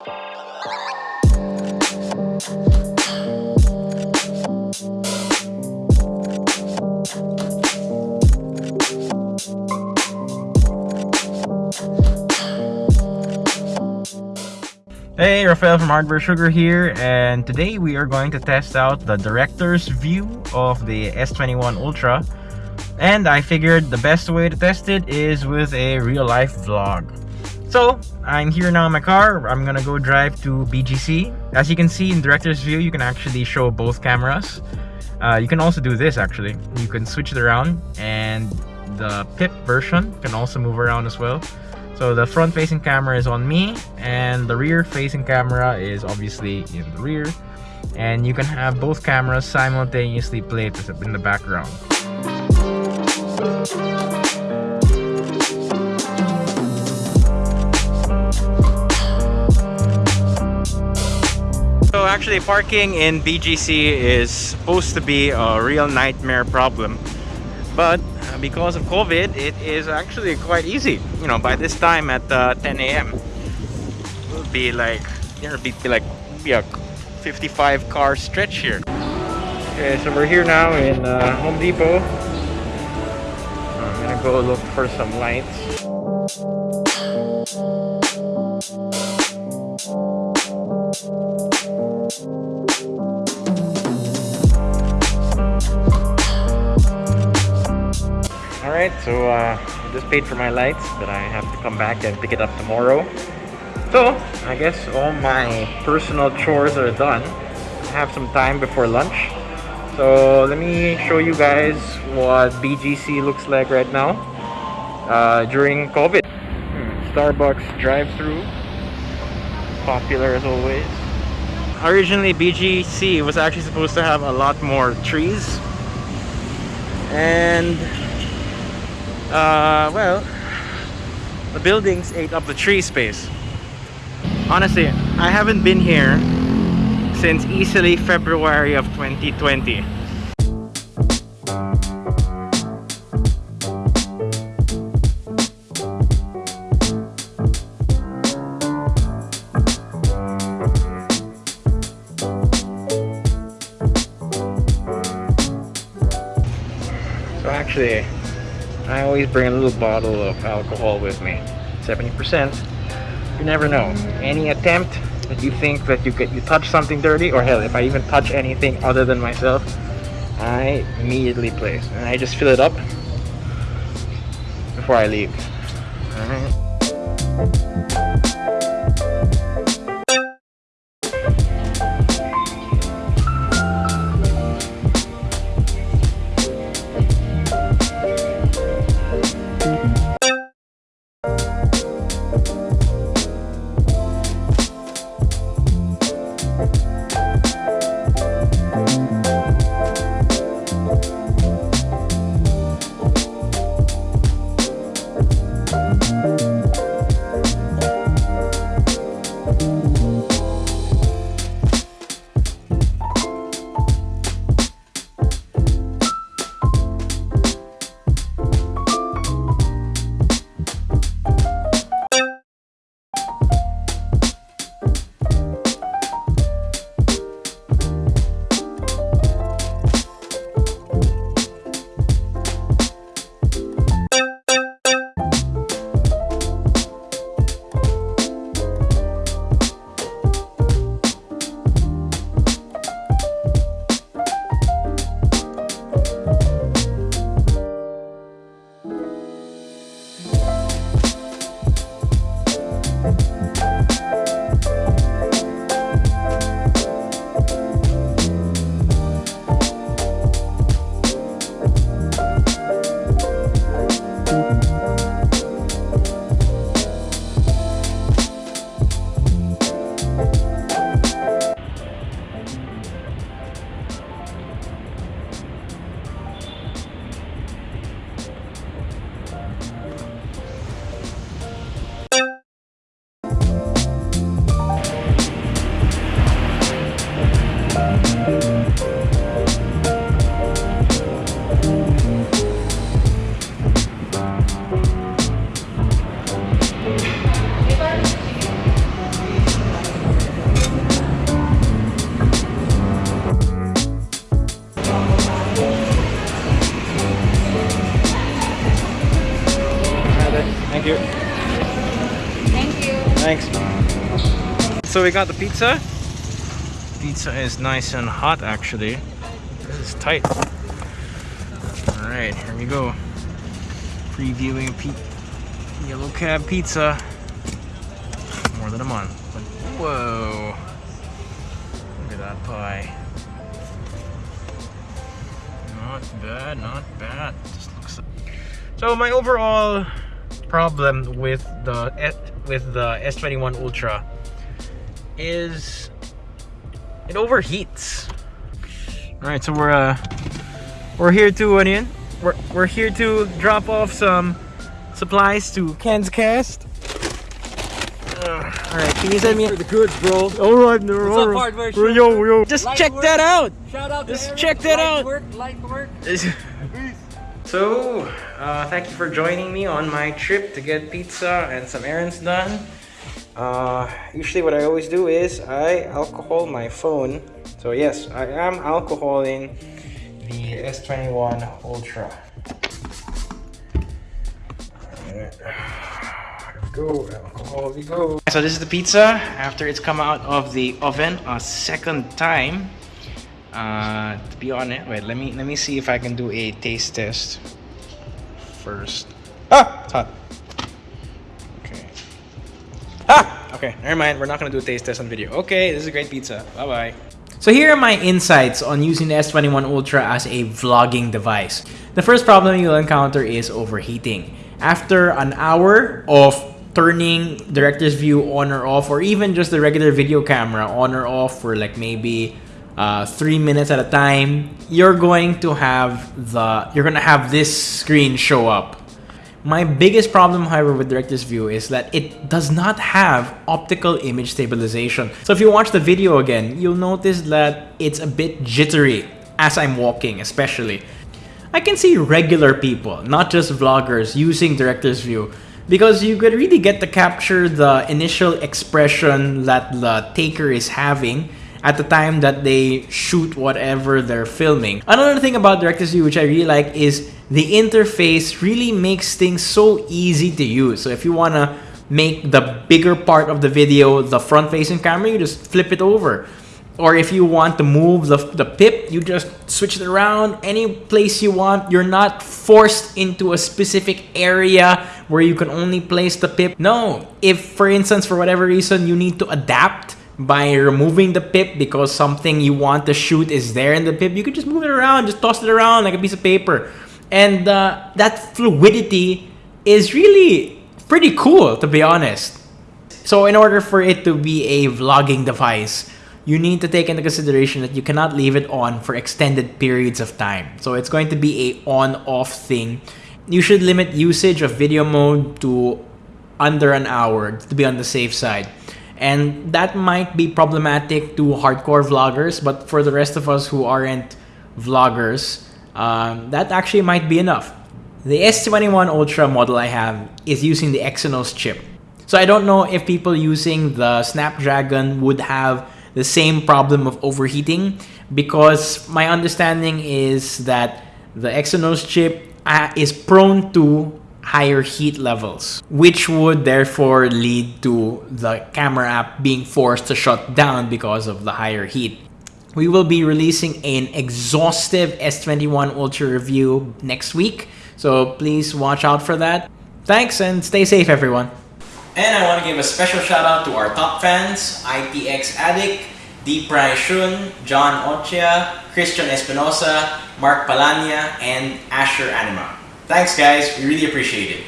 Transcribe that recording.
Hey, Rafael from Hardware Sugar here, and today we are going to test out the director's view of the S21 Ultra. And I figured the best way to test it is with a real-life vlog. So, I'm here now in my car. I'm gonna go drive to BGC. As you can see in director's view, you can actually show both cameras. Uh, you can also do this actually. You can switch it around, and the PIP version can also move around as well. So the front facing camera is on me and the rear facing camera is obviously in the rear and you can have both cameras simultaneously played in the background. Actually parking in BGC is supposed to be a real nightmare problem but because of COVID, it is actually quite easy. You know, by this time at uh, 10 a.m., it'll be like, there'll be, be like be a 55 car stretch here. Okay, so we're here now in uh, Home Depot. I'm gonna go look for some lights. Alright, so uh, I just paid for my lights, but I have to come back and pick it up tomorrow. So, I guess all my personal chores are done. I have some time before lunch. So, let me show you guys what BGC looks like right now uh, during COVID. Hmm, Starbucks drive-through. Popular as always. Originally, BGC was actually supposed to have a lot more trees. And uh, well, the buildings ate up the tree space. Honestly, I haven't been here since easily February of 2020. I always bring a little bottle of alcohol with me. 70% you never know. Any attempt that you think that you get you touch something dirty or hell if I even touch anything other than myself I immediately place. And I just fill it up before I leave. All So we got the pizza. Pizza is nice and hot actually. This is tight. Alright, here we go. Previewing P Yellow Cab Pizza. More than a month. But whoa. Look at that pie. Not bad, not bad. Just looks so my overall problem with the with the S21 Ultra is it overheats. All right, so we're uh we're here to onion. We're we're here to drop off some supplies to Ken's Cast. All right, can you send me for the goods, bro? All right, no, What's all up, hardware Yo, yo, yo. Just Light check work. that out. Shout out Just check that Light out. Work, light work. So, uh, thank you for joining me on my trip to get pizza and some errands done. Uh, usually what I always do is I alcohol my phone. So yes, I am alcoholing the S21 Ultra. Go, alcohol we go. So this is the pizza after it's come out of the oven a second time. Uh, to be honest, wait. Let me let me see if I can do a taste test first. Ah, it's hot. Okay. Never mind. We're not gonna do a taste test on video. Okay, this is a great pizza. Bye bye. So here are my insights on using the S21 Ultra as a vlogging device. The first problem you'll encounter is overheating. After an hour of turning director's view on or off or even just the regular video camera on or off for like maybe uh, three minutes at a time you're going to have the you're gonna have this screen show up my biggest problem however with director's view is that it does not have optical image stabilization. So if you watch the video again you'll notice that it's a bit jittery as I'm walking especially. I can see regular people, not just vloggers, using director's view because you could really get to capture the initial expression that the taker is having at the time that they shoot whatever they're filming. Another thing about director's view which I really like is the interface really makes things so easy to use. So if you want to make the bigger part of the video the front facing camera, you just flip it over or if you want to move the, the pip you just switch it around any place you want you're not forced into a specific area where you can only place the pip no if for instance for whatever reason you need to adapt by removing the pip because something you want to shoot is there in the pip you can just move it around just toss it around like a piece of paper and uh, that fluidity is really pretty cool to be honest so in order for it to be a vlogging device you need to take into consideration that you cannot leave it on for extended periods of time. So it's going to be a on-off thing. You should limit usage of video mode to under an hour to be on the safe side. And that might be problematic to hardcore vloggers, but for the rest of us who aren't vloggers, um, that actually might be enough. The S21 Ultra model I have is using the Exynos chip. So I don't know if people using the Snapdragon would have the same problem of overheating because my understanding is that the Exynos chip uh, is prone to higher heat levels, which would therefore lead to the camera app being forced to shut down because of the higher heat. We will be releasing an exhaustive S21 Ultra review next week, so please watch out for that. Thanks and stay safe everyone. And I want to give a special shout out to our top fans, ITX Addict, Deep Rai Shun, John Ochia, Christian Espinosa, Mark Palania, and Asher Anima. Thanks guys, we really appreciate it.